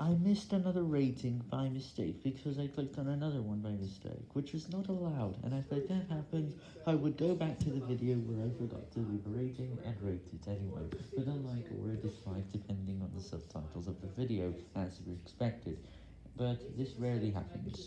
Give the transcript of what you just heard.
I missed another rating by mistake because I clicked on another one by mistake, which was not allowed, and if that happens, I would go back to the video where I forgot to leave a rating and rate it anyway, with a like or a dislike depending on the subtitles of the video, as expected, but this rarely happens.